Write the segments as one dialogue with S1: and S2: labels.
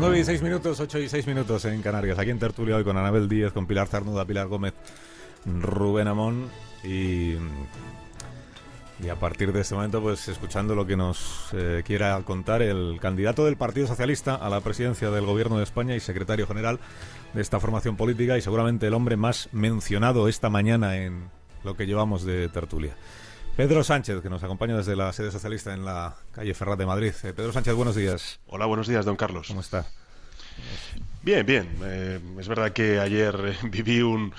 S1: 9 y 6 minutos, 8 y 6 minutos en Canarias. Aquí en Tertulia hoy con Anabel Díez, con Pilar Zarnuda, Pilar Gómez, Rubén Amón y, y a partir de este momento pues escuchando lo que nos eh, quiera contar el candidato del Partido Socialista a la presidencia del Gobierno de España y secretario general de esta formación política y seguramente el hombre más mencionado esta mañana en lo que llevamos de Tertulia. Pedro Sánchez, que nos acompaña desde la sede socialista en la calle Ferrat de Madrid. Eh, Pedro Sánchez, buenos días.
S2: Hola, buenos días, don Carlos.
S1: ¿Cómo está?
S2: Bien, bien. Eh, es verdad que ayer eh, viví un,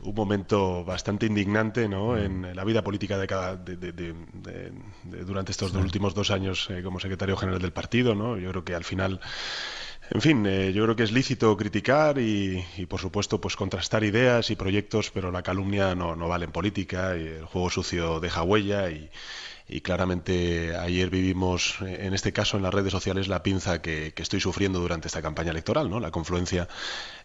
S2: un, momento bastante indignante ¿no? en la vida política de cada, de, de, durante estos sí. últimos dos años como secretario general del partido. ¿no? Yo creo que al final en fin, eh, yo creo que es lícito criticar y, y, por supuesto, pues contrastar ideas y proyectos, pero la calumnia no, no vale en política y el juego sucio deja huella y, y claramente ayer vivimos, en este caso en las redes sociales, la pinza que, estoy sufriendo durante esta campaña electoral, ¿no? La confluencia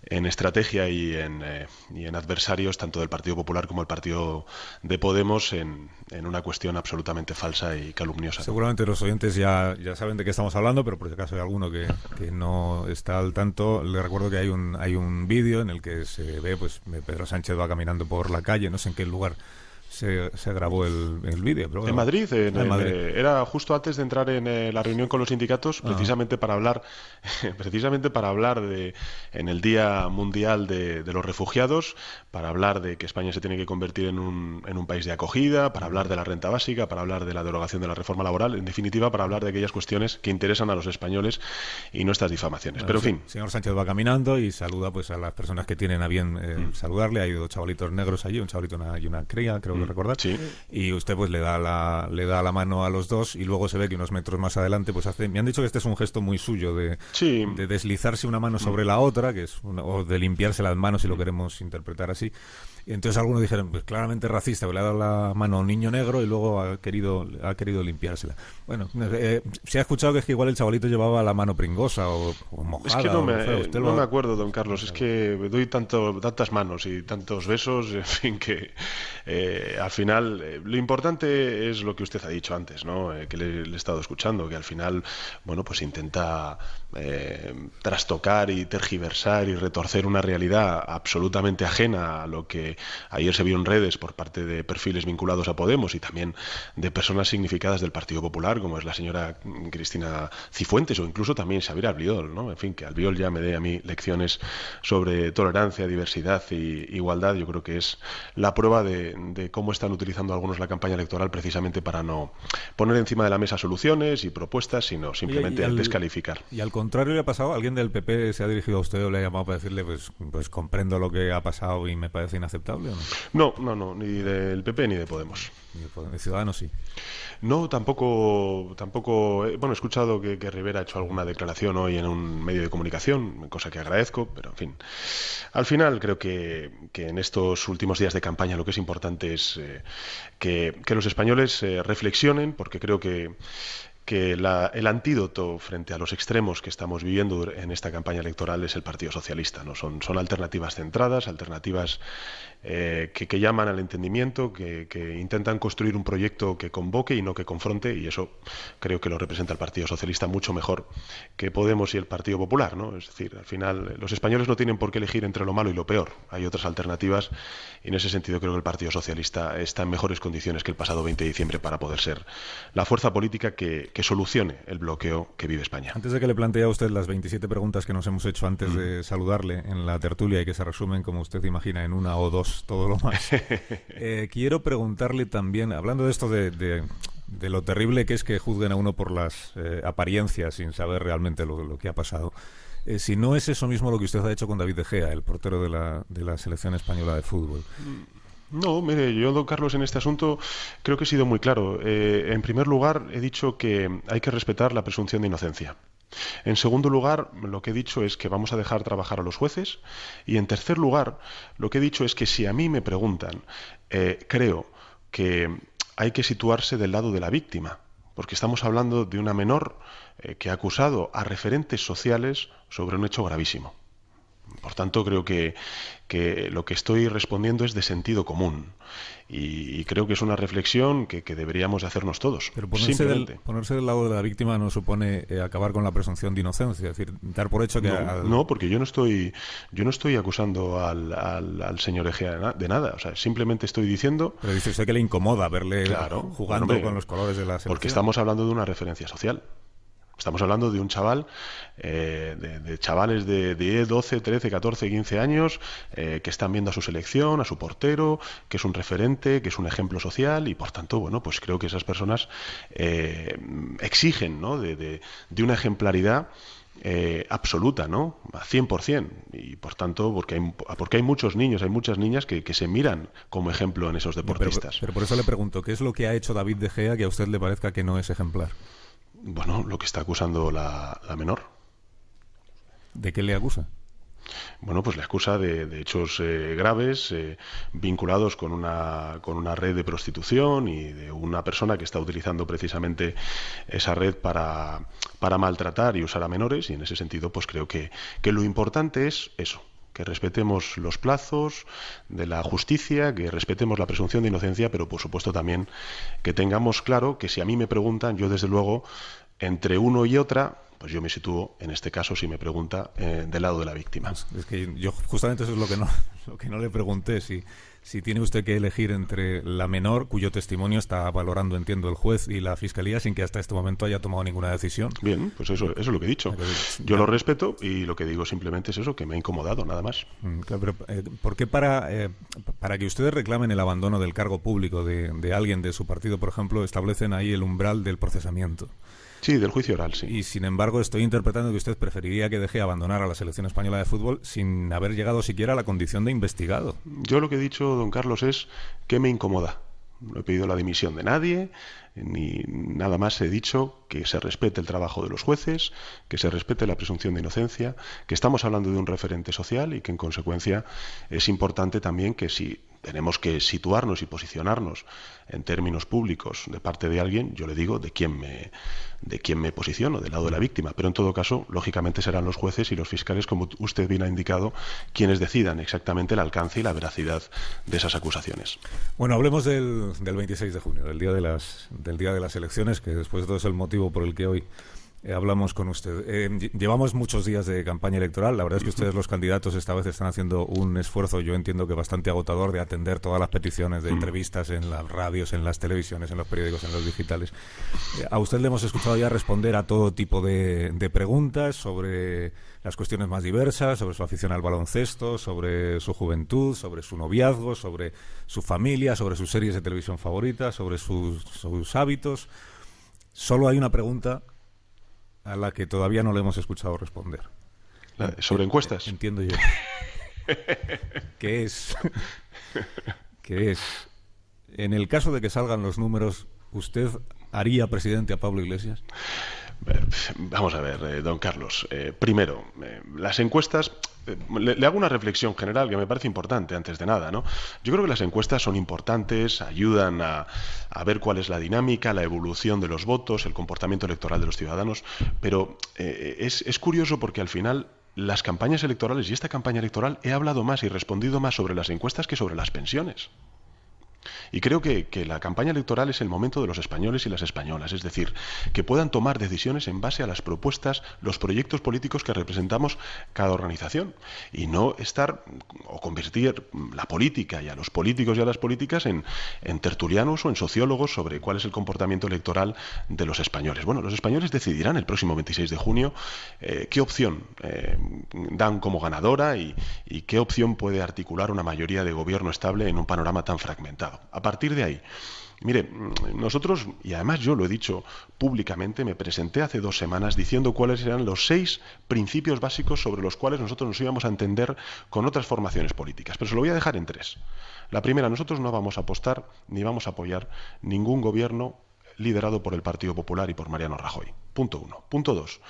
S2: en estrategia y en, eh, y en adversarios, tanto del Partido Popular como del Partido de Podemos, en, en una cuestión absolutamente falsa y calumniosa.
S1: Seguramente los oyentes ya, ya saben de qué estamos hablando, pero por si acaso hay alguno que, que no está al tanto, le recuerdo que hay un, hay un vídeo en el que se ve, pues, Pedro Sánchez va caminando por la calle, no sé en qué lugar se, se, grabó el, el vídeo.
S2: Bueno, en Madrid, en, en Madrid. Eh, era justo antes de entrar en eh, la reunión con los sindicatos, precisamente para hablar, precisamente para hablar de, en el Día Mundial de, de, los Refugiados, para hablar de que España se tiene que convertir en un, en un país de acogida, para hablar de la renta básica, para hablar de la derogación de la reforma laboral, en definitiva, para hablar de aquellas cuestiones que interesan a los españoles y no estas difamaciones. Pero en fin.
S1: Señor Sánchez va caminando y saluda pues a las personas que tienen a bien eh, mm. saludarle. Hay dos chavalitos negros allí, un chavalito y una cría, creo que recordar.
S2: Sí.
S1: Y usted pues le da la le da la mano a los dos y luego se ve que unos metros más adelante pues hace me han dicho que este es un gesto muy suyo de,
S2: sí.
S1: de deslizarse una mano sobre la otra, que es una, o de limpiarse las manos si lo queremos interpretar así. Y entonces algunos dijeron, pues claramente racista, que le ha dado la mano a un niño negro y luego ha querido, ha querido limpiársela. Bueno, eh, se ha escuchado que es que igual el chavalito llevaba la mano pringosa o, o mojada.
S2: Es que no, me,
S1: feo,
S2: no me acuerdo, don Carlos, es que doy tanto, tantas manos y tantos besos, en fin, que eh, al final eh, lo importante es lo que usted ha dicho antes, ¿no? Eh, que le, le, he estado escuchando, que al final, bueno, pues intenta trastocar y tergiversar y retorcer una realidad absolutamente ajena a lo que ayer se vio en redes por parte de perfiles vinculados a Podemos y también de personas significadas del Partido Popular, como es la señora Cristina Cifuentes o incluso también Xavier Albiol, ¿no? En fin, que Albiol ya me dé a mí lecciones sobre tolerancia, diversidad y igualdad, yo creo que es la prueba de, de cómo están utilizando algunos la campaña electoral precisamente para no poner encima de la mesa soluciones y propuestas, sino simplemente y, y al, descalificar.
S1: Y al contrario le ha pasado, alguien del PP se ha dirigido a usted o le ha llamado para decirle, pues, pues comprendo lo que ha pasado y me parece inaceptable. ¿O
S2: no? no, no, no, ni del PP ni de Podemos.
S1: Ni de Ciudadanos sí.
S2: No, tampoco, tampoco. Eh, bueno, he escuchado que, que, Rivera ha hecho alguna declaración hoy en un medio de comunicación, cosa que agradezco, pero en fin. Al final creo que, que en estos últimos días de campaña lo que es importante es eh, que, que, los españoles eh, reflexionen, porque creo que que la, el antídoto frente a los extremos que estamos viviendo en esta campaña electoral es el Partido Socialista. ¿no? Son, son alternativas centradas, alternativas eh, que, que, llaman al entendimiento, que, que, intentan construir un proyecto que convoque y no que confronte, y eso creo que lo representa el Partido Socialista mucho mejor que Podemos y el Partido Popular. ¿no? Es decir, al final los españoles no tienen por qué elegir entre lo malo y lo peor. Hay otras alternativas y en ese sentido creo que el Partido Socialista está en mejores condiciones que el pasado 20 de diciembre para poder ser la fuerza política que, que solucione el bloqueo que vive España.
S1: Antes de que le plantee a usted las 27 preguntas que nos hemos hecho antes mm. de saludarle en la tertulia y que se resumen, como usted imagina, en una o dos, todo lo más, eh, quiero preguntarle también, hablando de esto de, de, de, lo terrible que es que juzguen a uno por las eh, apariencias sin saber realmente lo, lo que ha pasado, eh, si no es eso mismo lo que usted ha hecho con David De Gea, el portero de la, de la selección española de fútbol.
S2: Mm. No, mire, yo, don Carlos, en este asunto creo que he sido muy claro. Eh, en primer lugar, he dicho que hay que respetar la presunción de inocencia. En segundo lugar, lo que he dicho es que vamos a dejar trabajar a los jueces. Y en tercer lugar, lo que he dicho es que si a mí me preguntan, eh, creo que hay que situarse del lado de la víctima, porque estamos hablando de una menor eh, que ha acusado a referentes sociales sobre un hecho gravísimo. Por tanto, creo que, lo que estoy respondiendo es de sentido común. Y, creo que es una reflexión que, deberíamos de hacernos todos.
S1: Pero ponerse del, ponerse del, lado de la víctima no supone eh, acabar con la presunción de inocencia, es decir, dar por hecho que...
S2: No, porque yo no estoy, yo no estoy acusando al, al, señor Egea de nada. O sea, simplemente estoy diciendo...
S1: Pero dice usted que le incomoda verle jugando con los colores de la selección.
S2: Porque estamos hablando de una referencia social. Estamos hablando de un chaval, eh, de, chavales de 10, 12, 13, 14, 15 años eh, que están viendo a su selección, a su portero, que es un referente, que es un ejemplo social y por tanto, bueno, pues creo que esas personas eh, exigen ¿no? de, una ejemplaridad. absoluta, ¿no? A 100%. Y por tanto, porque hay, porque hay muchos niños, hay muchas niñas que, se miran como ejemplo en esos deportistas.
S1: pero, por eso le pregunto, ¿qué es lo que ha hecho David De Gea que a usted le parezca que no es ejemplar?
S2: Bueno, lo que está acusando la, menor.
S1: ¿De qué le acusa?
S2: Bueno, pues le acusa de, hechos eh, graves eh, vinculados con una, con una red de prostitución y de una persona que está utilizando precisamente esa red para, para maltratar y usar a menores y en ese sentido pues creo que, que lo importante es eso, que respetemos los plazos de la justicia, que respetemos la presunción de inocencia, pero por supuesto también que tengamos claro que si a mí me preguntan, yo desde luego, entre uno y otra, pues yo me sitúo, en este caso, si me pregunta, eh, del lado de la víctima.
S1: Es que yo justamente eso es lo que no, lo que no le pregunté, si si tiene usted que elegir entre la menor, cuyo testimonio está valorando, entiendo, el juez y la fiscalía, sin que hasta este momento haya tomado ninguna decisión.
S2: Bien, pues eso, es lo que he dicho. Yo lo respeto y lo que digo simplemente es eso, que me ha incomodado, nada más.
S1: Mm, pero, eh, ¿Por qué para, eh, para que ustedes reclamen el abandono del cargo público de, de alguien de su partido, por ejemplo, establecen ahí el umbral del procesamiento?
S2: Sí, del juicio oral, sí.
S1: Y sin embargo, estoy interpretando que usted preferiría que deje abandonar a la selección española de fútbol sin haber llegado siquiera a la condición de investigado.
S2: Yo lo que he dicho, don Carlos, es que me incomoda. No he pedido la dimisión de nadie, ni nada más he dicho que se respete el trabajo de los jueces, que se respete la presunción de inocencia, que estamos hablando de un referente social y que en consecuencia es importante también que si tenemos que situarnos y posicionarnos en términos públicos de parte de alguien, yo le digo de quién me de quién me posiciono, del lado de la víctima, pero en todo caso, lógicamente serán los jueces y los fiscales, como usted bien ha indicado, quienes decidan exactamente el alcance y la veracidad de esas acusaciones.
S1: Bueno, hablemos del, del 26 de junio, del día de las del día de las elecciones, que después de todo es el motivo por el que hoy eh, hablamos con usted. Eh, llevamos muchos días de campaña electoral. La verdad es que ustedes, los candidatos, esta vez están haciendo un esfuerzo, yo entiendo que bastante agotador, de atender todas las peticiones de entrevistas en las radios, en las televisiones, en los periódicos, en los digitales. Eh, a usted le hemos escuchado ya responder a todo tipo de, preguntas sobre las cuestiones más diversas, sobre su afición al baloncesto, sobre su juventud, sobre su noviazgo, sobre su familia, sobre sus series de televisión favoritas, sobre sus, sus hábitos. Solo hay una pregunta a la que todavía no le hemos escuchado responder.
S2: ¿Sobre encuestas?
S1: Entiendo yo. ¿Qué es? ¿Qué es? En el caso de que salgan los números, ¿usted haría presidente a Pablo Iglesias?
S2: Vamos a ver, eh, don Carlos. Eh, primero, eh, las encuestas. Le, hago una reflexión general que me parece importante antes de nada, ¿no? Yo creo que las encuestas son importantes, ayudan a, ver cuál es la dinámica, la evolución de los votos, el comportamiento electoral de los ciudadanos, pero es curioso porque al final las campañas electorales y esta campaña electoral he hablado más y respondido más sobre las encuestas que sobre las pensiones. Y creo que, la campaña electoral es el momento de los españoles y las españolas, es decir, que puedan tomar decisiones en base a las propuestas, los proyectos políticos que representamos cada organización y no estar o convertir la política y a los políticos y a las políticas en, tertulianos o en sociólogos sobre cuál es el comportamiento electoral de los españoles. Bueno, los españoles decidirán el próximo 26 de junio eh, qué opción eh, dan como ganadora y qué opción puede articular una mayoría de gobierno estable en un panorama tan fragmentado. A partir de ahí, Mire, nosotros, y además yo lo he dicho públicamente, me presenté hace dos semanas diciendo cuáles eran los seis principios básicos sobre los cuales nosotros nos íbamos a entender con otras formaciones políticas. Pero se lo voy a dejar en tres. La primera, nosotros no vamos a apostar ni vamos a apoyar ningún gobierno liderado por el Partido Popular y por Mariano Rajoy. Punto uno. Punto dos.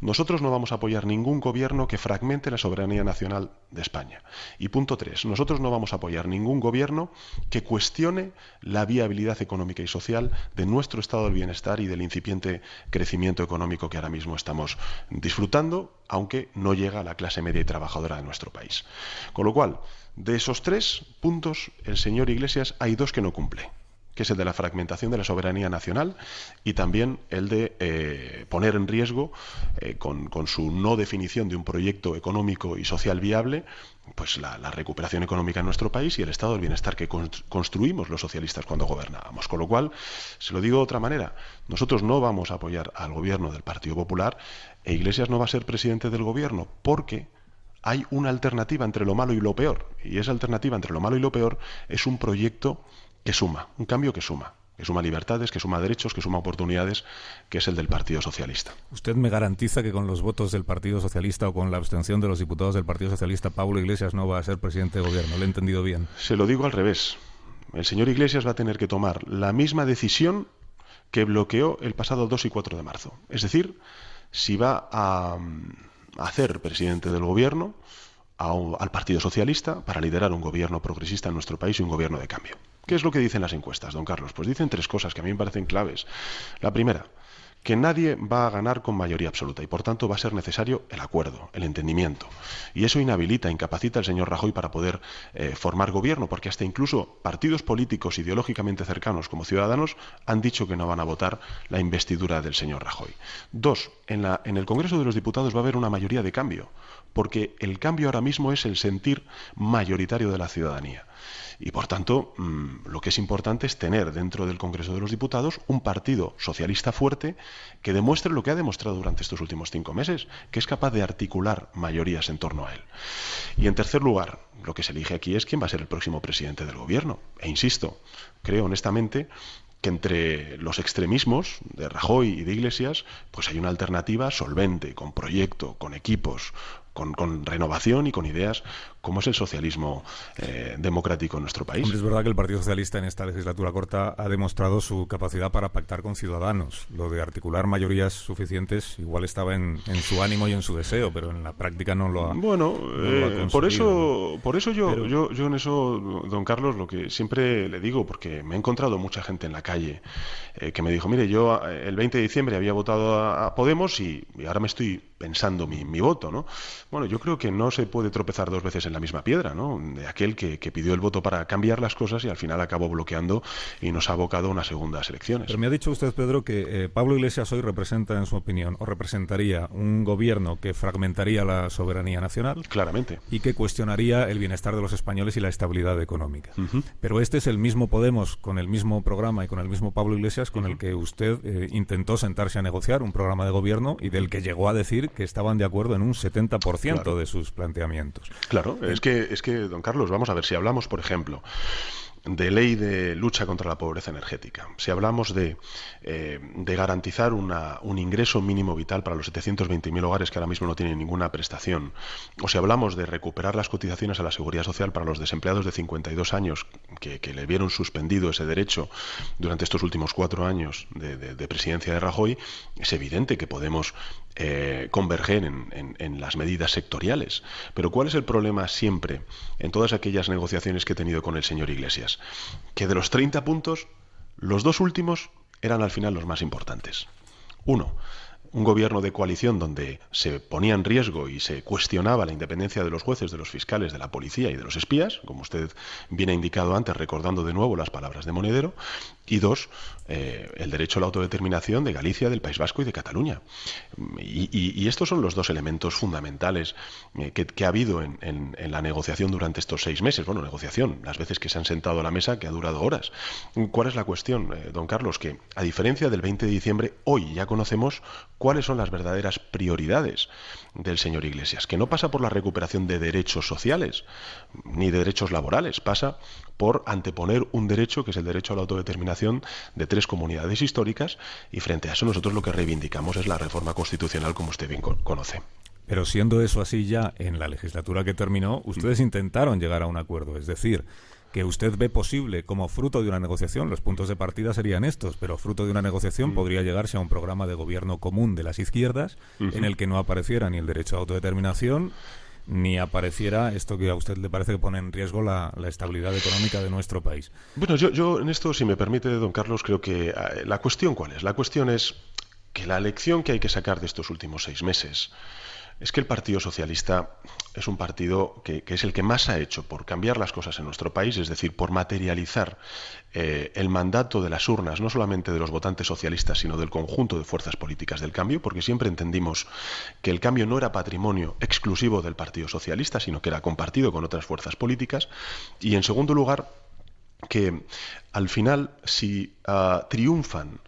S2: Nosotros no vamos a apoyar ningún gobierno que fragmente la soberanía nacional de España. Y punto tres. Nosotros no vamos a apoyar ningún gobierno que cuestione la viabilidad económica y social de nuestro estado del bienestar y del incipiente crecimiento económico que ahora mismo estamos disfrutando, aunque no llega a la clase media y trabajadora de nuestro país. Con lo cual, de esos tres puntos, el señor Iglesias hay dos que no cumple que es el de la fragmentación de la soberanía nacional y también el de eh, poner en riesgo, eh, con, su no definición de un proyecto económico y social viable, pues la, recuperación económica en nuestro país y el estado del bienestar que construimos los socialistas cuando gobernábamos. Con lo cual, se lo digo de otra manera, nosotros no vamos a apoyar al gobierno del Partido Popular e Iglesias no va a ser presidente del gobierno porque hay una alternativa entre lo malo y lo peor. Y esa alternativa entre lo malo y lo peor es un proyecto que suma, un cambio que suma, que suma libertades, que suma derechos, que suma oportunidades, que es el del Partido Socialista.
S1: ¿Usted me garantiza que con los votos del Partido Socialista o con la abstención de los diputados del Partido Socialista, Pablo Iglesias no va a ser presidente de gobierno? ¿Le he entendido bien?
S2: Se lo digo al revés. El señor Iglesias va a tener que tomar la misma decisión que bloqueó el pasado 2 y 4 de marzo. Es decir, si va a, hacer presidente del gobierno al Partido Socialista para liderar un gobierno progresista en nuestro país y un gobierno de cambio. ¿Qué es lo que dicen las encuestas, don Carlos? Pues dicen tres cosas que a mí me parecen claves. La primera, que nadie va a ganar con mayoría absoluta y por tanto va a ser necesario el acuerdo, el entendimiento. Y eso inhabilita, incapacita al señor Rajoy para poder eh, formar gobierno, porque hasta incluso partidos políticos ideológicamente cercanos como Ciudadanos han dicho que no van a votar la investidura del señor Rajoy. Dos, en, la, en el Congreso de los Diputados va a haber una mayoría de cambio, porque el cambio ahora mismo es el sentir mayoritario de la ciudadanía. Y por tanto, mm, lo que es importante es tener dentro del Congreso de los Diputados un partido socialista fuerte que demuestre lo que ha demostrado durante estos últimos cinco meses, que es capaz de articular mayorías en torno a él. Y en tercer lugar, lo que se elige aquí es quién va a ser el próximo presidente del Gobierno. E insisto, creo honestamente que entre los extremismos de Rajoy y de Iglesias, pues hay una alternativa solvente, con proyecto, con equipos, con, renovación y con ideas como es el socialismo eh, democrático en nuestro país.
S1: es verdad que el Partido Socialista en esta legislatura corta ha demostrado su capacidad para pactar con ciudadanos. Lo de articular mayorías suficientes igual estaba en, su ánimo y en su deseo, pero en la práctica no lo ha.
S2: Bueno, eh, por eso, por eso yo, yo, yo en eso, don Carlos, lo que siempre le digo, porque me he encontrado mucha gente en la calle eh, que me dijo, mire, yo el 20 de diciembre había votado a, Podemos y, y, ahora me estoy pensando mi, mi voto, ¿no? Bueno, yo creo que no se puede tropezar dos veces en la misma piedra, ¿no? De aquel que, pidió el voto para cambiar las cosas y al final acabó bloqueando y nos ha abocado a unas segundas elecciones.
S1: Pero me ha dicho usted, Pedro, que eh, Pablo Iglesias hoy representa, en su opinión, o representaría un gobierno que fragmentaría la soberanía nacional.
S2: Claramente.
S1: Y que cuestionaría el bienestar de los españoles y la estabilidad económica. Pero este es el mismo Podemos, con el mismo programa y con el mismo Pablo Iglesias, con el que usted eh, intentó sentarse a negociar un programa de gobierno y del que llegó a decir que estaban de acuerdo en un 70% de sus planteamientos.
S2: Claro, es que, es que, don Carlos, vamos a ver, si hablamos, por ejemplo, de ley de lucha contra la pobreza energética, si hablamos de, eh, de garantizar una, un ingreso mínimo vital para los 720.000 hogares que ahora mismo no tienen ninguna prestación, o si hablamos de recuperar las cotizaciones a la seguridad social para los desempleados de 52 años que, le vieron suspendido ese derecho durante estos últimos cuatro años de, presidencia de Rajoy, es evidente que podemos eh, converger en, en las medidas sectoriales. Pero ¿cuál es el problema siempre en todas aquellas negociaciones que he tenido con el señor Iglesias? que de los 30 puntos, los dos últimos eran al final los más importantes. Uno, un gobierno de coalición donde se ponía en riesgo y se cuestionaba la independencia de los jueces, de los fiscales, de la policía y de los espías, como usted bien ha indicado antes, recordando de nuevo las palabras de Monedero, y dos, eh, el derecho a la autodeterminación de Galicia, del País Vasco y de Cataluña. Y, estos son los dos elementos fundamentales eh, que, ha habido en, la negociación durante estos seis meses. Bueno, negociación, las veces que se han sentado a la mesa, que ha durado horas. ¿Cuál es la cuestión, eh, don Carlos? Que a diferencia del 20 de diciembre, hoy ya conocemos cuáles son las verdaderas prioridades del señor Iglesias, que no pasa por la recuperación de derechos sociales ni de derechos laborales, pasa por anteponer un derecho que es el derecho a la autodeterminación de tres comunidades históricas y frente a eso nosotros lo que reivindicamos es la reforma constitucional como usted bien conoce.
S1: Pero siendo eso así ya en la legislatura que terminó, ustedes intentaron llegar a un acuerdo, es decir, que usted ve posible como fruto de una negociación, los puntos de partida serían estos, pero fruto de una negociación mm. podría llegarse a un programa de gobierno común de las izquierdas en el que no apareciera ni el derecho a autodeterminación ni apareciera esto que a usted le parece que pone en riesgo la, estabilidad económica de nuestro país.
S2: Bueno, yo, yo en esto, si me permite, don Carlos, creo que ah, la cuestión cuál es. La cuestión es que la lección que hay que sacar de estos últimos seis meses es que el Partido Socialista es un partido que, es el que más ha hecho por cambiar las cosas en nuestro país, es decir, por materializar eh, el mandato de las urnas, no solamente de los votantes socialistas, sino del conjunto de fuerzas políticas del cambio, porque siempre entendimos que el cambio no era patrimonio exclusivo del Partido Socialista, sino que era compartido con otras fuerzas políticas. Y en segundo lugar, que al final, si ah, triunfan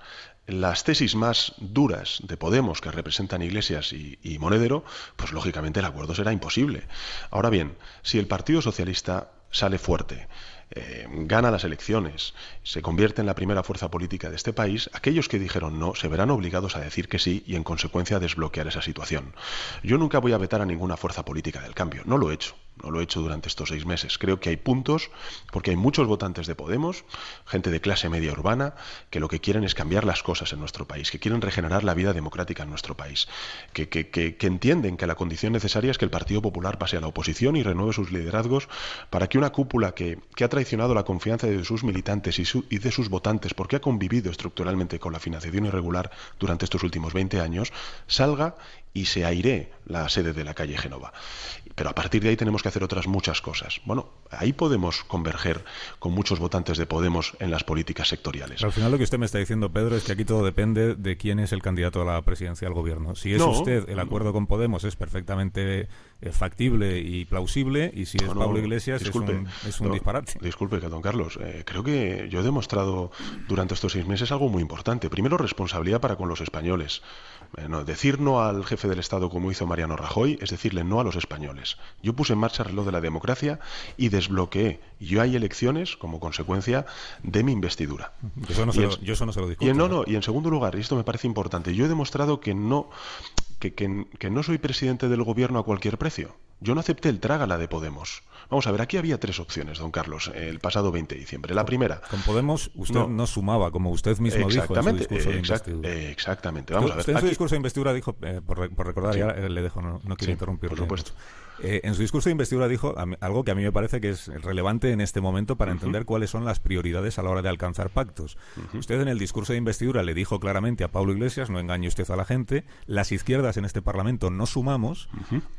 S2: las tesis más duras de Podemos que representan Iglesias y, Monedero, pues lógicamente el acuerdo será imposible. Ahora bien, si el Partido Socialista sale fuerte, eh, gana las elecciones, se convierte en la primera fuerza política de este país, aquellos que dijeron no se verán obligados a decir que sí y en consecuencia desbloquear esa situación. Yo nunca voy a vetar a ninguna fuerza política del cambio, no lo he hecho no lo he hecho durante estos seis meses. Creo que hay puntos, porque hay muchos votantes de Podemos, gente de clase media urbana, que lo que quieren es cambiar las cosas en nuestro país, que quieren regenerar la vida democrática en nuestro país, que, que, entienden que la condición necesaria es que el Partido Popular pase a la oposición y renueve sus liderazgos para que una cúpula que, ha traicionado la confianza de sus militantes y, y de sus votantes, porque ha convivido estructuralmente con la financiación irregular durante estos últimos 20 años, salga y se aire la sede de la calle Genova. Pero a partir de ahí tenemos que hacer otras muchas cosas. Bueno, ahí podemos converger con muchos votantes de Podemos en las políticas sectoriales.
S1: al final lo que usted me está diciendo, Pedro, es que aquí todo depende de quién es el candidato a la presidencia del gobierno. Si es usted, el acuerdo con Podemos es perfectamente factible y plausible, y si es Pablo Iglesias es un, disparate.
S2: Disculpe, don Carlos, eh, creo que yo he demostrado durante estos seis meses algo muy importante. Primero, responsabilidad para con los españoles. decir no al jefe del Estado como hizo Mariano Rajoy es decirle no a los españoles. Yo puse en marcha el reloj de la democracia y desbloqueé. Yo hay elecciones como consecuencia de mi investidura.
S1: Yo eso no, se, lo, yo eso no se lo discuto.
S2: Y no, no, y en segundo lugar, y esto me parece importante, yo he demostrado que no que, que, no soy presidente del gobierno a cualquier precio. Yo no acepté el trágala de Podemos. Vamos a ver, aquí había tres opciones, don Carlos, el pasado 20 de dicembre. La primera.
S1: Con Podemos usted no, sumaba, como usted mismo dijo en su discurso de
S2: investidura. Exactamente. Vamos a ver.
S1: Usted en su discurso de investidura dijo, eh, por, recordar, ya le dejo, no, quiero interrumpir.
S2: Por supuesto.
S1: Eh, en su discurso de investidura dijo algo que a mí me parece que es relevante en este momento para entender cuáles son las prioridades a la hora de alcanzar pactos. Usted en el discurso de investidura le dijo claramente a Pablo Iglesias, no engañe usted a la gente, las izquierdas en este Parlamento no sumamos,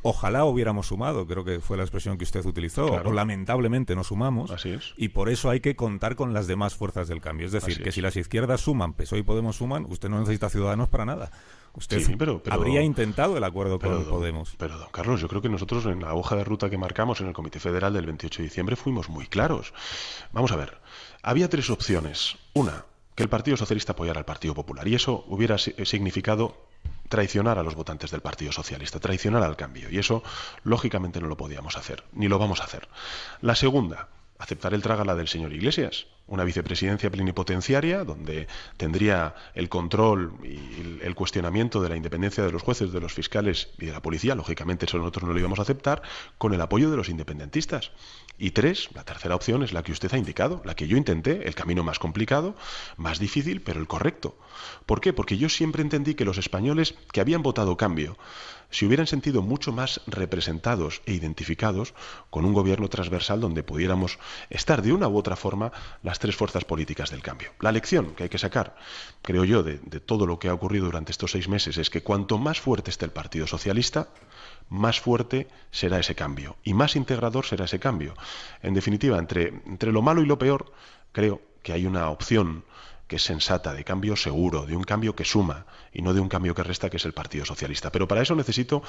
S1: ojalá hubiéramos sumado, creo que fue la expresión que usted utilizó, o lamentablemente no sumamos, y por eso hay que contar con las demás fuerzas del cambio. Es decir, que si las izquierdas suman, PSOE y Podemos suman, usted no necesita ciudadanos para nada. Usted habría intentado el acuerdo con Podemos.
S2: Pero, don Carlos, yo creo que nosotros en la hoja de ruta que marcamos en el Comité Federal del 28 de diciembre fuimos muy claros. Vamos a ver, había tres opciones. Una, que el Partido Socialista apoyara al Partido Popular. Y eso hubiera significado traicionar a los votantes del Partido Socialista, traicionar al cambio. Y eso, lógicamente, no lo podíamos hacer, ni lo vamos a hacer. La segunda, aceptar el trágala del señor Iglesias, una vicepresidencia plenipotenciaria donde tendría el control y el cuestionamiento de la independencia de los jueces, de los fiscales y de la policía, lógicamente eso nosotros no lo íbamos a aceptar, con el apoyo de los independentistas. Y tres, la tercera opción es la que usted ha indicado, la que yo intenté, el camino más complicado, más difícil, pero el correcto. ¿Por qué? Porque yo siempre entendí que los españoles que habían votado cambio, se hubieran sentido mucho más representados e identificados con un gobierno transversal donde pudiéramos estar de una u otra forma las tres fuerzas políticas del cambio. La lección que hay que sacar, creo yo, de, todo lo que ha ocurrido durante estos seis meses es que cuanto más fuerte esté el Partido Socialista, más fuerte será ese cambio y más integrador será ese cambio. En definitiva, entre, entre lo malo y lo peor, creo que hay una opción que es sensata, de cambio seguro, de un cambio que suma y no de un cambio que resta, que es el Partido Socialista. Pero para eso necesito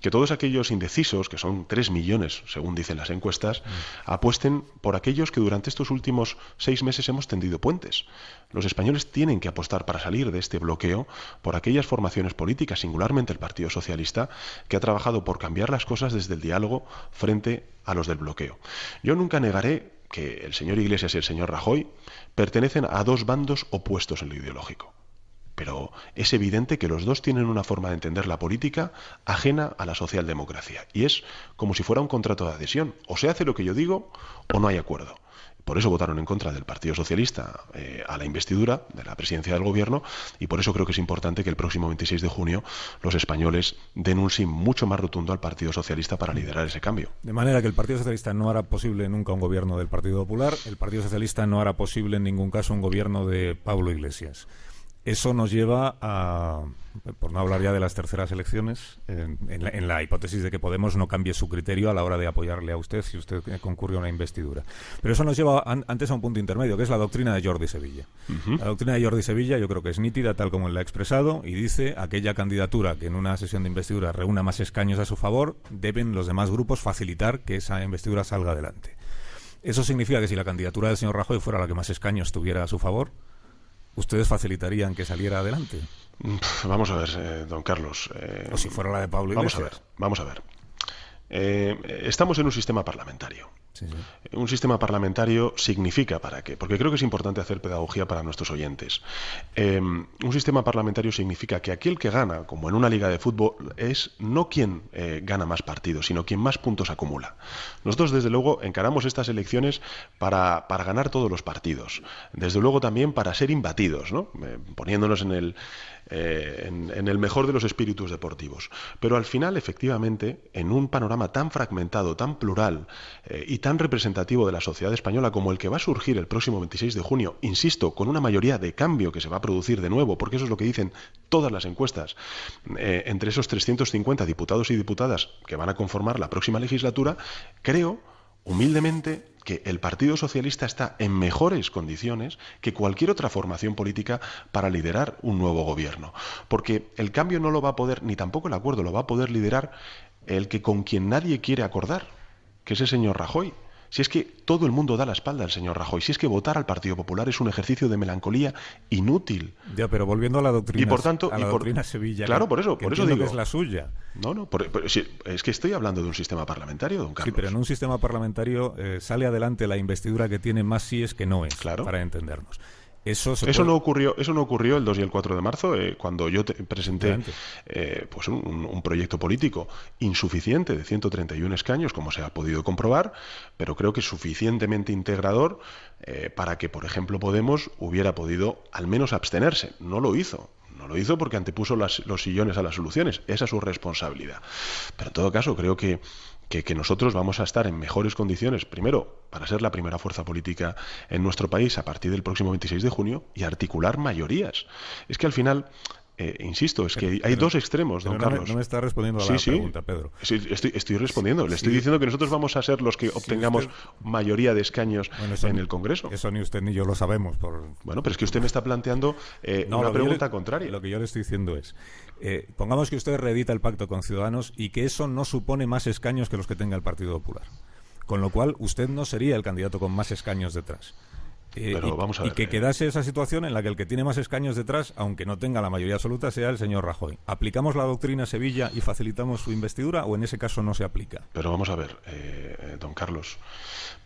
S2: que todos aquellos indecisos, que son tres millones, según dicen las encuestas, mm. apuesten por aquellos que durante estos últimos seis meses hemos tendido puentes. Los españoles tienen que apostar para salir de este bloqueo por aquellas formaciones políticas, singularmente el Partido Socialista, que ha trabajado por cambiar las cosas desde el diálogo frente a los del bloqueo. Yo nunca negaré que el señor Iglesias y el señor Rajoy pertenecen a dos bandos opuestos en lo ideológico. Pero es evidente que los dos tienen una forma de entender la política ajena a la socialdemocracia. Y es como si fuera un contrato de adhesión. O se hace lo que yo digo o no hay acuerdo. Por eso votaron en contra del Partido Socialista eh, a la investidura de la presidencia del gobierno y por eso creo que es importante que el próximo 26 de junio los españoles den un sí mucho más rotundo al Partido Socialista para liderar ese cambio.
S1: De manera que el Partido Socialista no hará posible nunca un gobierno del Partido Popular, el Partido Socialista no hará posible en ningún caso un gobierno de Pablo Iglesias. Eso nos lleva a, por no hablar ya de las terceras elecciones, en, la, hipótesis de que Podemos no cambie su criterio a la hora de apoyarle a usted si usted concurre a una investidura. Pero eso nos lleva antes a un punto intermedio, que es la doctrina de Jordi Sevilla. La doctrina de Jordi Sevilla yo creo que es nítida, tal como él la ha expresado, y dice aquella candidatura que en una sesión de investidura reúna más escaños a su favor, deben los demás grupos facilitar que esa investidura salga adelante. Eso significa que si la candidatura del señor Rajoy fuera la que más escaños tuviera a su favor, ¿ustedes facilitarían que saliera adelante?
S2: Vamos a ver, eh, don Carlos.
S1: Eh, o si fuera la de Pablo
S2: Vamos a ver, vamos a ver. Eh, estamos en un sistema parlamentario. Un sistema parlamentario significa para qué, porque creo que es importante hacer pedagogía para nuestros oyentes. un sistema parlamentario significa que aquel que gana, como en una liga de fútbol, es no quien gana más partidos, sino quien más puntos acumula. Nosotros, desde luego, encaramos estas elecciones para, para ganar todos los partidos. Desde luego también para ser imbatidos, ¿no? poniéndonos en el, eh, en, el mejor de los espíritus deportivos. Pero al final, efectivamente, en un panorama tan fragmentado, tan plural eh, y tan representativo de la sociedad española como el que va a surgir el próximo 26 de junio, insisto, con una mayoría de cambio que se va a producir de nuevo, porque eso es lo que dicen todas las encuestas, eh, entre esos 350 diputados y diputadas que van a conformar la próxima legislatura, creo, humildemente, que el Partido Socialista está en mejores condiciones que cualquier otra formación política para liderar un nuevo gobierno. Porque el cambio no lo va a poder, ni tampoco el acuerdo, lo va a poder liderar el que con quien nadie quiere acordar, que es el señor Rajoy. Si es que todo el mundo da la espalda al señor Rajoy, si es que votar al Partido Popular es un ejercicio de melancolía inútil.
S1: Ya, pero volviendo a la doctrina,
S2: y por tanto,
S1: a la doctrina Sevilla,
S2: claro, por eso, por eso digo
S1: que es la suya.
S2: No, no, es que estoy hablando de un sistema parlamentario, don Carlos.
S1: Sí, pero en un sistema parlamentario eh, sale adelante la investidura que tiene más síes que no es, claro. para entendernos. Eso,
S2: no ocurrió, eso no ocurrió el 2 y el 4 de marzo, eh, cuando yo presenté eh, pues un, proyecto político insuficiente de 131 escaños, como se ha podido comprobar, pero creo que suficientemente integrador eh, para que, por ejemplo, Podemos hubiera podido al menos abstenerse. No lo hizo. No lo hizo porque antepuso los sillones a las soluciones. Esa es su responsabilidad. Pero en todo caso, creo que que, nosotros vamos a estar en mejores condiciones, primero, para ser la primera fuerza política en nuestro país a partir del próximo 26 de junio y articular mayorías. Es que al final eh, insisto, es que hay dos extremos, don Carlos.
S1: no me está respondiendo a la pregunta, Pedro.
S2: Sí, estoy, respondiendo. Le estoy diciendo que nosotros vamos a ser los que obtengamos mayoría de escaños en el Congreso.
S1: Eso ni usted ni yo lo sabemos. Por...
S2: Bueno, pero es que usted me está planteando eh, una pregunta contraria.
S1: Lo que yo le estoy diciendo es, eh, pongamos que usted reedita el pacto con Ciudadanos y que eso no supone más escaños que los que tenga el Partido Popular. Con lo cual, usted no sería el candidato con más escaños detrás. Eh, y, que eh. quedase esa situación en la que el que tiene más escaños detrás, aunque no tenga la mayoría absoluta, sea el señor Rajoy. ¿Aplicamos la doctrina Sevilla y facilitamos su investidura o en ese caso no se aplica?
S2: Pero vamos a ver, eh, don Carlos,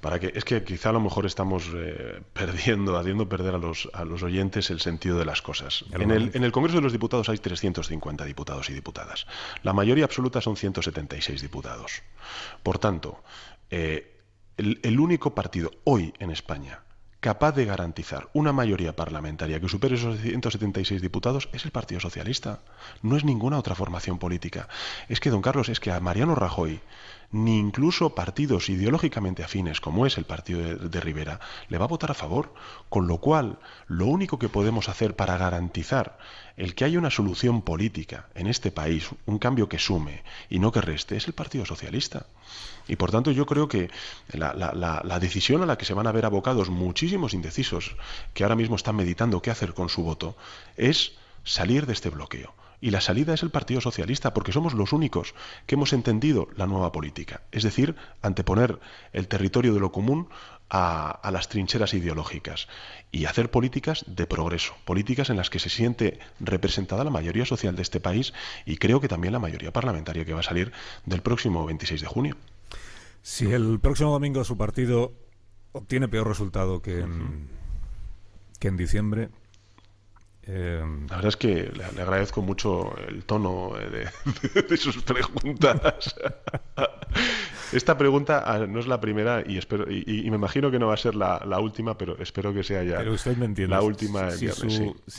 S2: para que es que quizá a lo mejor estamos perdiendo, haciendo perder a los, a los oyentes el sentido de las cosas. En el, en el, Congreso de los Diputados hay 350 diputados y diputadas. La mayoría absoluta son 176 diputados. Por tanto, el único partido hoy en España capaz de garantizar una mayoría parlamentaria que supere esos 176 diputados es el Partido Socialista. No es ninguna otra formación política. Es que, don Carlos, es que a Mariano Rajoy ni incluso partidos ideológicamente afines como es el partido de, Rivera le va a votar a favor, con lo cual lo único que podemos hacer para garantizar el que haya una solución política en este país, un cambio que sume y no que reste, es el Partido Socialista. Y por tanto yo creo que la, decisión a la que se van a ver abocados muchísimos indecisos que ahora mismo están meditando qué hacer con su voto es salir de este bloqueo y la salida es el Partido Socialista, porque somos los únicos que hemos entendido la nueva política, es decir, anteponer el territorio de lo común a, las trincheras ideológicas y hacer políticas de progreso, políticas en las que se siente representada la mayoría social de este país y creo que también la mayoría parlamentaria que va a salir del próximo 26 de junio.
S1: Si el próximo domingo su partido obtiene peor resultado que que en diciembre,
S2: eh, la verdad es que le, agradezco mucho el tono de, sus preguntas. Esta pregunta ah, no es la primera y espero y, me imagino que no va a ser la, última, pero espero que sea ya
S1: pero usted me entiende.
S2: la última. Si,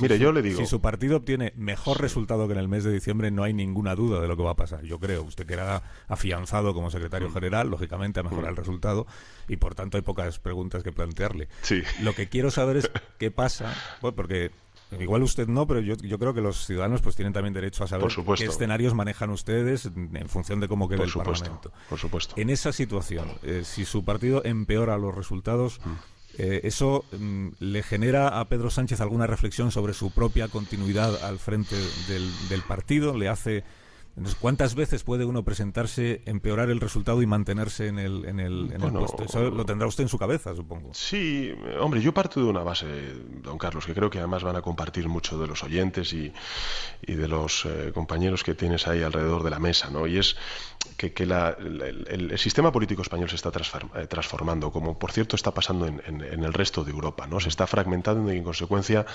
S2: Mire, yo le digo.
S1: Si su partido obtiene mejor resultado que en el mes de diciembre, no hay ninguna duda de lo que va a pasar. Yo creo. Usted queda afianzado como secretario mm. general, lógicamente, a mejorar mm. el resultado y por tanto hay pocas preguntas que plantearle.
S2: Sí.
S1: Lo que quiero saber es qué pasa, porque Igual usted no, pero yo, yo creo que los ciudadanos pues tienen también derecho a saber qué escenarios manejan ustedes en función de cómo quede el Parlamento.
S2: Por supuesto.
S1: En esa situación, eh, si su partido empeora los resultados, mm. eh, ¿eso mm, le genera a Pedro Sánchez alguna reflexión sobre su propia continuidad al frente del, del partido? ¿Le hace ¿cuántas veces puede uno presentarse, empeorar el resultado y mantenerse en el, en el, en el puesto? Eso lo tendrá usted en su cabeza, supongo.
S2: Sí, hombre, yo parto de una base, don Carlos, que creo que además van a compartir mucho de los oyentes y, y de los eh, compañeros que tienes ahí alrededor de la mesa, ¿no? Y es que, que la, el, sistema político español se está eh, transformando, como por cierto está pasando en, en, el resto de Europa, ¿no? Se está fragmentando y en consecuencia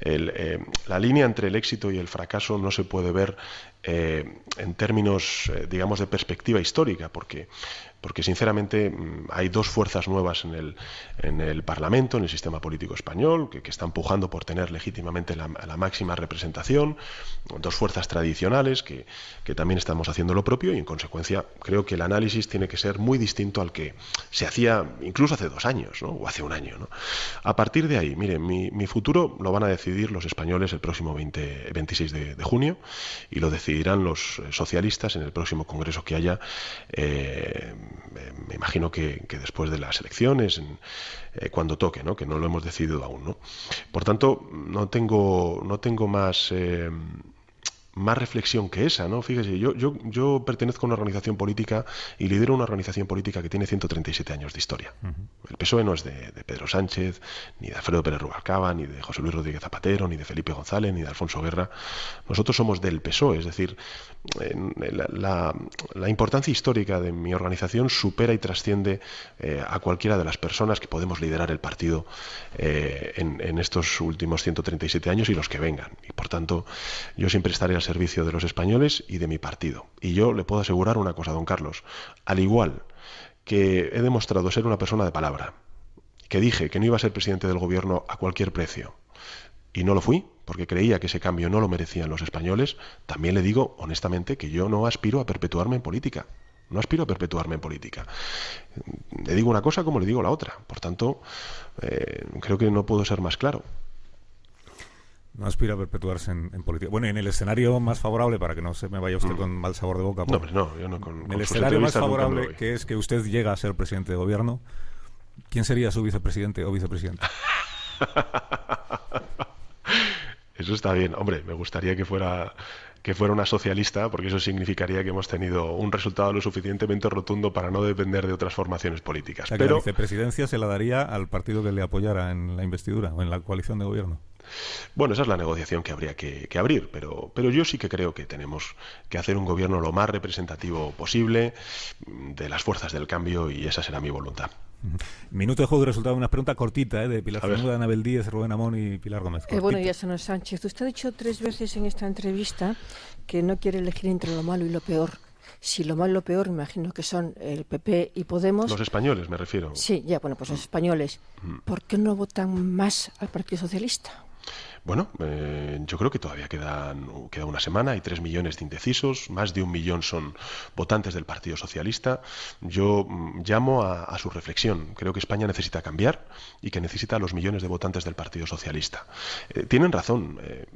S2: eh, la línea entre el éxito y el fracaso no se puede ver eh, en términos, eh, digamos, de perspectiva histórica, porque porque sinceramente mm, hay dos fuerzas nuevas en el, en el Parlamento, en el sistema político español, que, que está empujando por tener legítimamente la, máxima representación, dos fuerzas tradicionales que, que, también estamos haciendo lo propio y en consecuencia creo que el análisis tiene que ser muy distinto al que se hacía incluso hace dos años ¿no? o hace un año. A partir de ahí, miren, mi, mi, futuro lo van a decidir los españoles el próximo 20, 26 de, junio y lo decidirán los socialistas en el próximo congreso que haya. Eh, me imagino que, después de las elecciones, eh, cuando toque, ¿no? que no lo hemos decidido aún. ¿no? Por tanto, no tengo, no tengo más... Eh, más reflexión que esa, ¿no? Fíjese, yo, yo, yo pertenezco a una organización política y lidero una organización política que tiene 137 años de historia. El PSOE no es de, Pedro Sánchez, ni de Alfredo Pérez Rubalcaba, ni de José Luis Rodríguez Zapatero, ni de Felipe González, ni de Alfonso Guerra. Nosotros somos del PSOE, es decir, la, importancia histórica de mi organización supera y trasciende eh, a cualquiera de las personas que podemos liderar el partido eh, en, en estos últimos 137 años y los que vengan. Y por tanto, yo siempre estaré servicio de los españoles y de mi partido. Y yo le puedo asegurar una cosa, don Carlos. Al igual que he demostrado ser una persona de palabra, que dije que no iba a ser presidente del gobierno a cualquier precio, y no lo fui, porque creía que ese cambio no lo merecían los españoles, también le digo honestamente que yo no aspiro a perpetuarme en política. No aspiro a perpetuarme en política. Le digo una cosa como le digo la otra. Por tanto, eh, creo que no puedo ser más claro.
S1: No aspira a perpetuarse en, política. Bueno, en el escenario más favorable, para que no se me vaya usted mm. con mal sabor de boca.
S2: No, no, yo no con,
S1: En el escenario más favorable, que es que usted llega a ser presidente de gobierno, ¿quién sería su vicepresidente o vicepresidenta?
S2: Eso está bien. Hombre, me gustaría que fuera que fuera una socialista, porque eso significaría que hemos tenido un resultado lo suficientemente rotundo para no depender de otras formaciones políticas.
S1: Pero la vicepresidencia se la daría al partido que le apoyara en la investidura o en la coalición de gobierno.
S2: Bueno, esa es la negociación que habría que, abrir, pero, pero yo sí que creo que tenemos que hacer un gobierno lo más representativo posible de las fuerzas del cambio y esa será mi voluntad.
S1: Minuto de juego de resultado, una pregunta cortita ¿eh? de Pilar Fernández, Anabel Díez, Rubén Amón y Pilar Gómez.
S3: Eh, bueno, ya señor Sánchez, usted ha dicho tres veces en esta entrevista que no quiere elegir entre lo malo y lo peor. Si lo malo y lo peor, imagino que son el PP y Podemos.
S2: Los españoles, me refiero.
S3: Sí, ya, bueno, pues los españoles. ¿Por qué no votan más al Partido Socialista?
S2: Bueno, eh, yo creo que todavía quedan, queda una semana, hay tres millones de indecisos, más de un millón son votantes del Partido Socialista. Yo mm, llamo a, su reflexión. Creo que España necesita cambiar y que necesita a los millones de votantes del Partido Socialista. Eh, tienen razón, eh,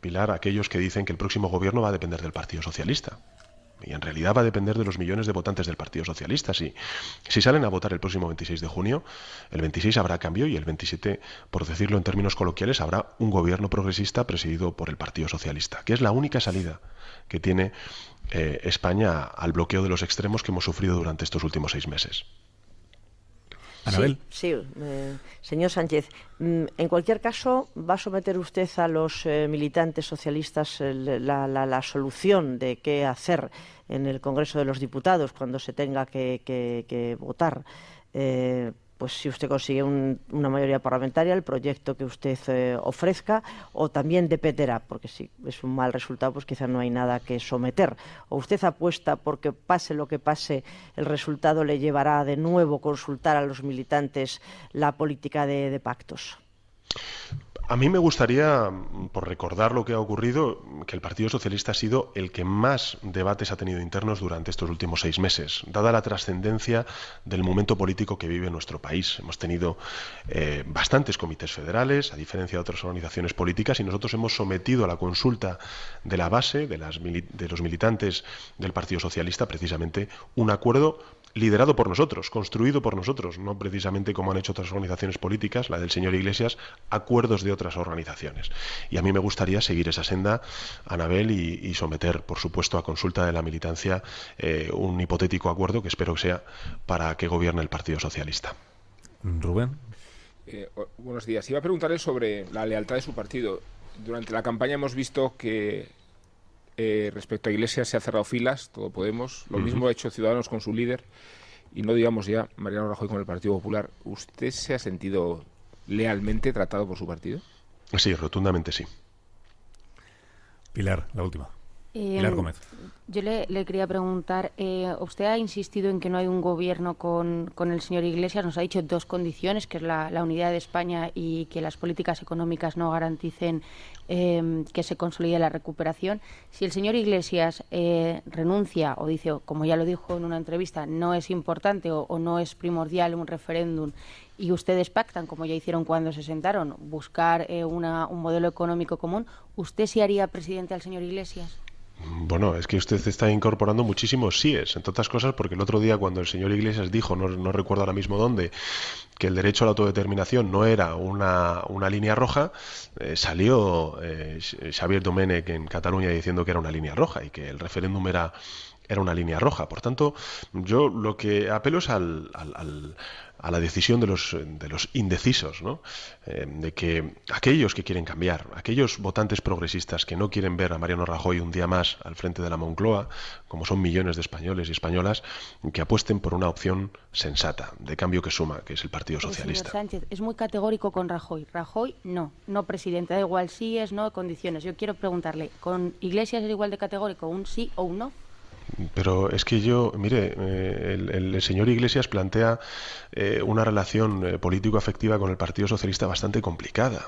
S2: Pilar, aquellos que dicen que el próximo gobierno va a depender del Partido Socialista y en realidad va a depender de los millones de votantes del Partido Socialista. Si, si salen a votar el próximo 26 de junio, el 26 habrá cambio y el 27, por decirlo en términos coloquiales, habrá un gobierno progresista presidido por el Partido Socialista, que es la única salida que tiene eh, España al bloqueo de los extremos que hemos sufrido durante estos últimos seis meses.
S3: Sí, eh, señor Sánchez, mm, en cualquier caso, ¿va a someter usted a los eh, militantes socialistas la, solución de qué hacer en el Congreso de los Diputados cuando se tenga que, votar?
S4: Pues si usted consigue una mayoría parlamentaria, el proyecto que usted eh, ofrezca, o también dependerá, porque si es un mal resultado, pues quizá no hay nada que someter. O usted apuesta porque pase lo que pase, el resultado le llevará de nuevo consultar a los militantes la política de pactos.
S2: A mí me gustaría, por recordar lo que ha ocurrido, que el Partido Socialista ha sido el que más debates ha tenido internos durante estos últimos seis meses, dada la trascendencia del momento político que vive nuestro país. Hemos tenido eh, bastantes comités federales, a diferencia de otras organizaciones políticas, y nosotros hemos sometido a la consulta de la base, de, de los militantes del Partido Socialista, precisamente un acuerdo liderado por nosotros, construido por nosotros, no precisamente como han hecho otras organizaciones políticas, la del señor Iglesias, acuerdos de otras organizaciones. Y a mí me gustaría seguir esa senda, Anabel, y, someter, por supuesto, a consulta de la militancia eh, un hipotético acuerdo que espero que sea para que gobierne el Partido Socialista.
S1: Rubén.
S5: Eh, buenos días. Iba a preguntarle sobre la lealtad de su partido. Durante la campaña hemos visto que eh, respecto a Iglesias se ha cerrado filas, todo Podemos. Lo mismo ha hecho Ciudadanos con su líder. Y no digamos ya Mariano Rajoy con el Partido Popular. ¿Usted se ha sentido lealmente tratado por su partido?
S2: Sí, rotundamente sí.
S1: Pilar, la última.
S6: Eh, Pilar Gómez. Yo le, quería preguntar, eh, usted ha insistido en que no hay un gobierno con, con, el señor Iglesias, nos ha dicho dos condiciones, que es la, unidad de España y que las políticas económicas no garanticen em, que se consolide la recuperación. Si el señor Iglesias eh, renuncia o dice, como ya lo dijo en una entrevista, no es importante o, no es primordial un referéndum y ustedes pactan, como ya hicieron cuando se sentaron, buscar eh, una, un modelo económico común, ¿usted sí haría presidente al señor Iglesias?
S2: Bueno, es que usted está incorporando muchísimos síes, entre otras cosas porque el otro día cuando el señor Iglesias dijo, no, recuerdo ahora mismo dónde, que el derecho a la autodeterminación no era una, una línea roja, eh, salió eh, Xavier Domenech en Cataluña diciendo que era una línea roja y que el referéndum era, era una línea roja. Por tanto, yo lo que apelo es al, a la decisión de los, de los indecisos, ¿no? Eh, de que aquellos que quieren cambiar, aquellos votantes progresistas que no quieren ver a Mariano Rajoy un día más al frente de la Moncloa, como son millones de españoles y españolas, que apuesten por una opción sensata, de cambio que suma, que es el Partido Socialista.
S6: Sánchez es muy categórico con Rajoy. Rajoy no, no presidente, da igual si es, no, condiciones. Yo quiero preguntarle, ¿con Iglesias es igual de categórico, un sí o un no?
S2: Pero es que yo, mire, eh, el, señor Iglesias plantea eh, una relación eh, político-afectiva con el Partido Socialista bastante complicada.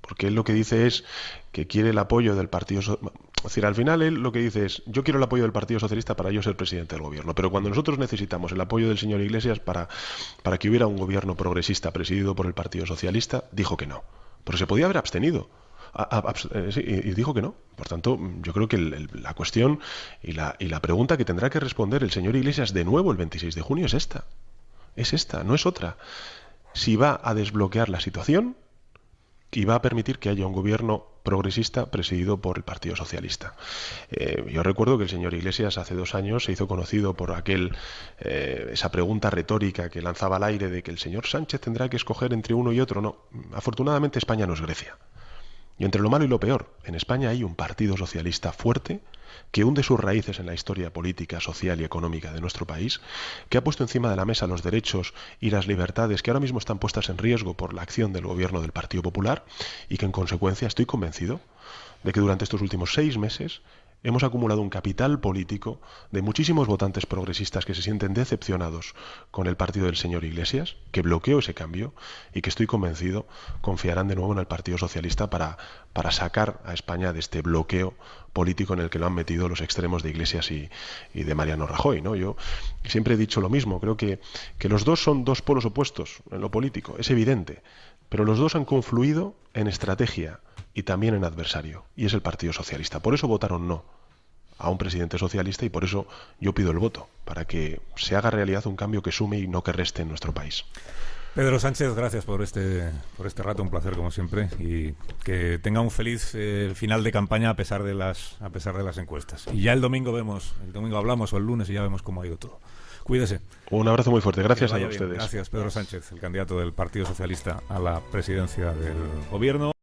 S2: Porque él lo que dice es que quiere el apoyo del Partido Socialista. Es decir, al final él lo que dice es, yo quiero el apoyo del Partido Socialista para yo ser presidente del gobierno. Pero cuando nosotros necesitamos el apoyo del señor Iglesias para, para que hubiera un gobierno progresista presidido por el Partido Socialista, dijo que no. Pero se podía haber abstenido. Eh, y, dijo que no. Por tanto, yo creo que la cuestión y la, y la pregunta que tendrá que responder el señor Iglesias de nuevo el 26 de junio es esta. Es esta, no es otra. Si va a desbloquear la situación y va a permitir que haya un gobierno progresista presidido por el Partido Socialista. Eh, yo recuerdo que el señor Iglesias hace dos años se hizo conocido por aquel eh, esa pregunta retórica que lanzaba al aire de que el señor Sánchez tendrá que escoger entre uno y otro. No, afortunadamente España no es Grecia. Y entre lo malo y lo peor, en España hay un partido socialista fuerte que hunde sus raíces en la historia política, social y económica de nuestro país, que ha puesto encima de la mesa los derechos y las libertades que ahora mismo están puestas en riesgo por la acción del gobierno del Partido Popular y que en consecuencia estoy convencido de que durante estos últimos seis meses hemos acumulado un capital político de muchísimos votantes progresistas que se sienten decepcionados con el partido del señor Iglesias, que bloqueó ese cambio y que estoy convencido confiarán de nuevo en el Partido Socialista para, para sacar a España de este bloqueo político en el que lo han metido los extremos de Iglesias y, de Mariano Rajoy. ¿no? Yo siempre he dicho lo mismo, creo que, que los dos son dos polos opuestos en lo político, es evidente, pero los dos han confluido en estrategia y también en adversario, y es el Partido Socialista. Por eso votaron no a un presidente socialista y por eso yo pido el voto, para que se haga realidad un cambio que sume y no que reste en nuestro país.
S1: Pedro Sánchez, gracias por este, por este rato, un placer como siempre, y que tenga un feliz eh, final de campaña a pesar de las a pesar de las encuestas. Y ya el domingo vemos, el domingo hablamos o el lunes y ya vemos cómo ha ido todo. Cuídese.
S2: Un abrazo muy fuerte, gracias a ustedes.
S1: Gracias, Pedro Sánchez, el candidato del Partido Socialista a la presidencia del gobierno.